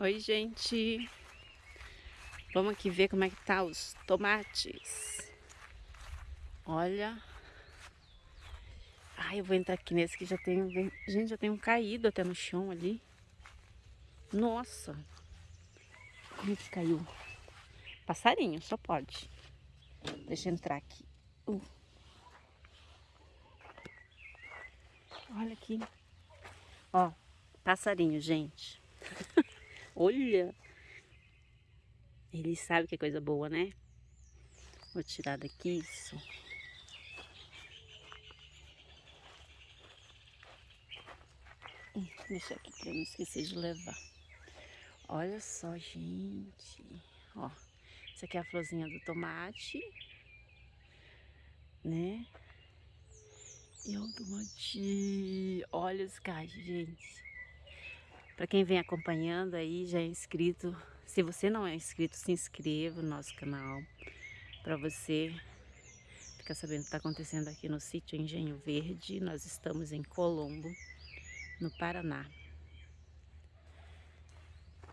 Oi, gente. Vamos aqui ver como é que tá os tomates. Olha. Ai, eu vou entrar aqui nesse que já tem... Gente, já tem um caído até no chão ali. Nossa. Como é que caiu? Passarinho, só pode. Deixa eu entrar aqui. Uh. Olha aqui. Ó, passarinho, gente. Olha! Ele sabe que é coisa boa, né? Vou tirar daqui isso. Hum, deixa aqui pra não esquecer de levar. Olha só, gente. Ó, isso aqui é a florzinha do tomate. Né? E o tomate. Olha os cachos, gente. Para quem vem acompanhando aí, já é inscrito. Se você não é inscrito, se inscreva no nosso canal. Para você ficar sabendo o que está acontecendo aqui no sítio Engenho Verde. Nós estamos em Colombo, no Paraná.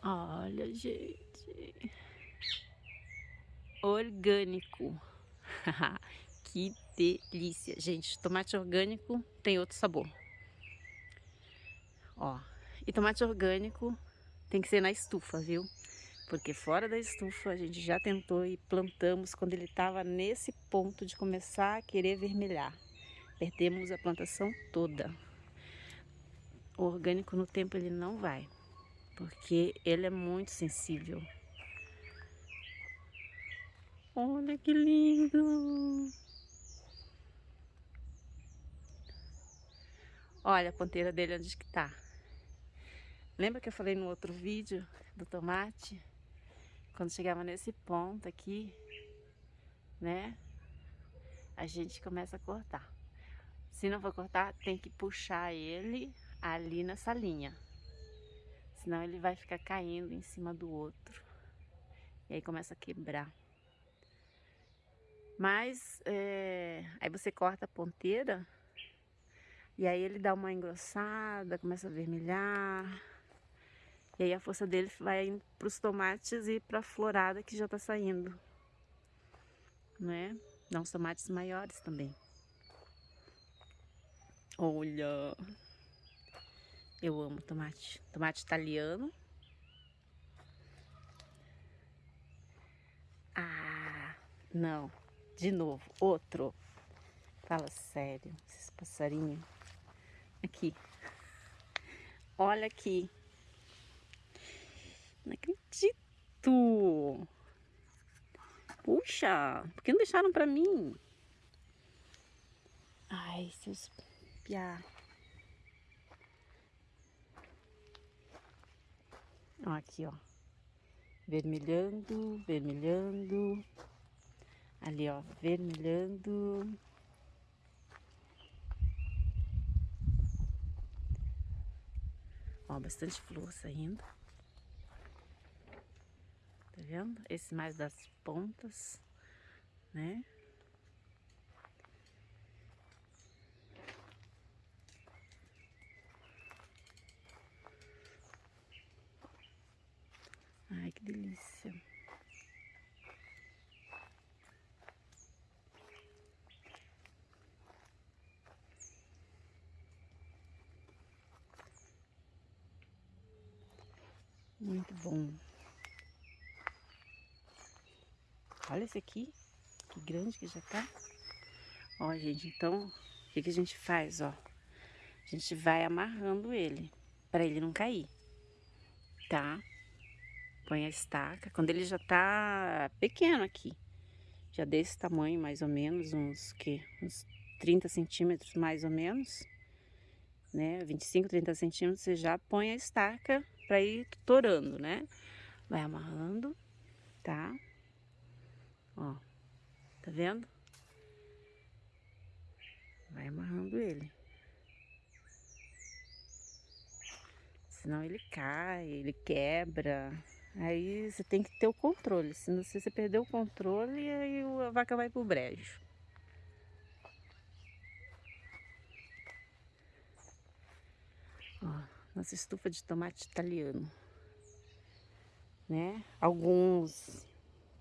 Olha, gente. Orgânico. que delícia. Gente, tomate orgânico tem outro sabor. Ó, e tomate orgânico tem que ser na estufa, viu? Porque fora da estufa a gente já tentou e plantamos quando ele estava nesse ponto de começar a querer vermelhar. Perdemos a plantação toda. O orgânico no tempo ele não vai, porque ele é muito sensível. Olha que lindo! Olha a ponteira dele onde que tá. Lembra que eu falei no outro vídeo do tomate? Quando chegava nesse ponto aqui, né? A gente começa a cortar. Se não for cortar, tem que puxar ele ali nessa linha. Senão ele vai ficar caindo em cima do outro. E aí começa a quebrar. Mas, é... aí você corta a ponteira e aí ele dá uma engrossada, começa a vermelhar. E aí a força dele vai para os tomates e para a florada que já está saindo. Né? Dá uns tomates maiores também. Olha! Eu amo tomate. Tomate italiano. Ah, não. De novo, outro. Fala sério, esses passarinhos. Aqui. Olha aqui. Não acredito. Puxa, por que não deixaram pra mim? Ai, seus piá. Ó, aqui, ó. Vermelhando, vermelhando. Ali, ó, vermelhando. Ó, bastante flor saindo vendo? Esse mais das pontas, né? Ai, que delícia. Muito bom. Olha esse aqui, que grande que já tá. Ó, gente, então, o que, que a gente faz, ó? A gente vai amarrando ele, para ele não cair, tá? Põe a estaca, quando ele já tá pequeno aqui, já desse tamanho mais ou menos, uns, que, uns 30 centímetros mais ou menos, né? 25, 30 centímetros, você já põe a estaca para ir torando, né? Vai amarrando, tá? Ó, tá vendo? Vai amarrando ele. Senão ele cai, ele quebra. Aí você tem que ter o controle. Senão se você perder o controle, aí a vaca vai pro brejo. Ó, nossa estufa de tomate italiano. né? Alguns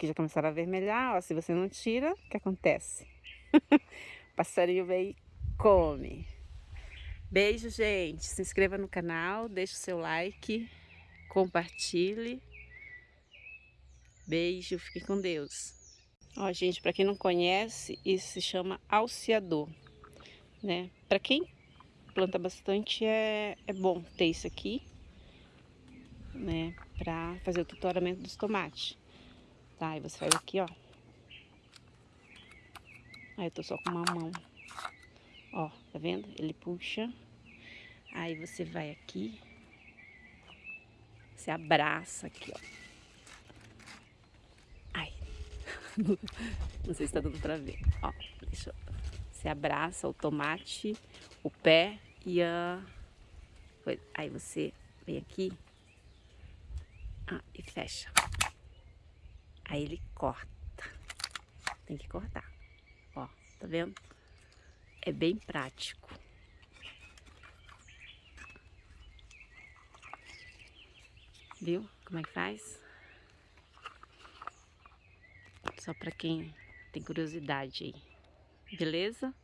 já começaram a vermelhar, ó, se você não tira, o que acontece? o passarinho vem e come. Beijo, gente. Se inscreva no canal, deixe o seu like, compartilhe. Beijo, fique com Deus. Ó, gente, para quem não conhece, isso se chama alceador, né? Para quem planta bastante, é, é bom ter isso aqui, né? Para fazer o tutoramento dos tomates. Tá, aí você faz aqui, ó. Aí eu tô só com uma mão. Ó, tá vendo? Ele puxa. Aí você vai aqui. Você abraça aqui, ó. Não sei se tá dando pra ver. Ó, deixa eu... Você abraça o tomate, o pé e a... Aí você vem aqui ah, e fecha. Aí ele corta. Tem que cortar. Ó, tá vendo? É bem prático. Viu como é que faz? Só para quem tem curiosidade aí. Beleza?